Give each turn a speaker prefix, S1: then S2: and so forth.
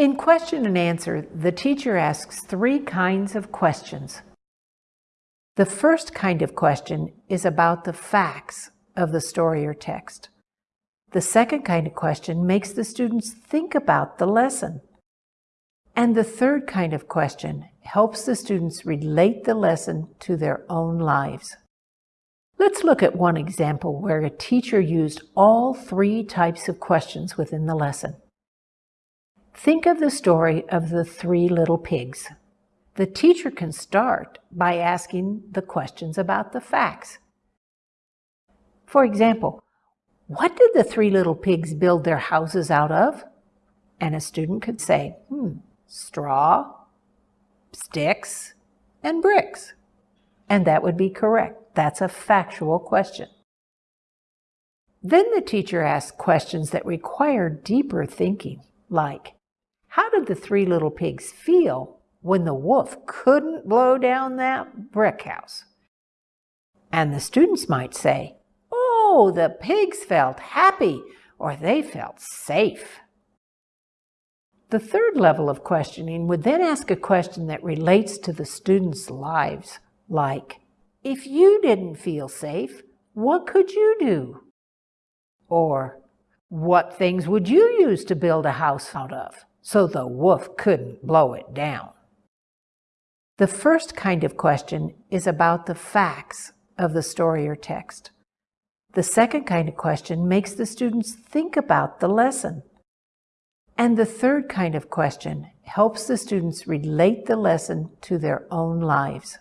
S1: In question and answer, the teacher asks three kinds of questions. The first kind of question is about the facts of the story or text. The second kind of question makes the students think about the lesson. And the third kind of question helps the students relate the lesson to their own lives. Let's look at one example where a teacher used all three types of questions within the lesson. Think of the story of the three little pigs. The teacher can start by asking the questions about the facts. For example, what did the three little pigs build their houses out of? And a student could say, hmm, straw, sticks, and bricks. And that would be correct. That's a factual question. Then the teacher asks questions that require deeper thinking, like, how did the three little pigs feel when the wolf couldn't blow down that brick house? And the students might say, oh, the pigs felt happy or they felt safe. The third level of questioning would then ask a question that relates to the students' lives, like, if you didn't feel safe, what could you do? Or, what things would you use to build a house out of? So the wolf couldn't blow it down. The first kind of question is about the facts of the story or text. The second kind of question makes the students think about the lesson. And the third kind of question helps the students relate the lesson to their own lives.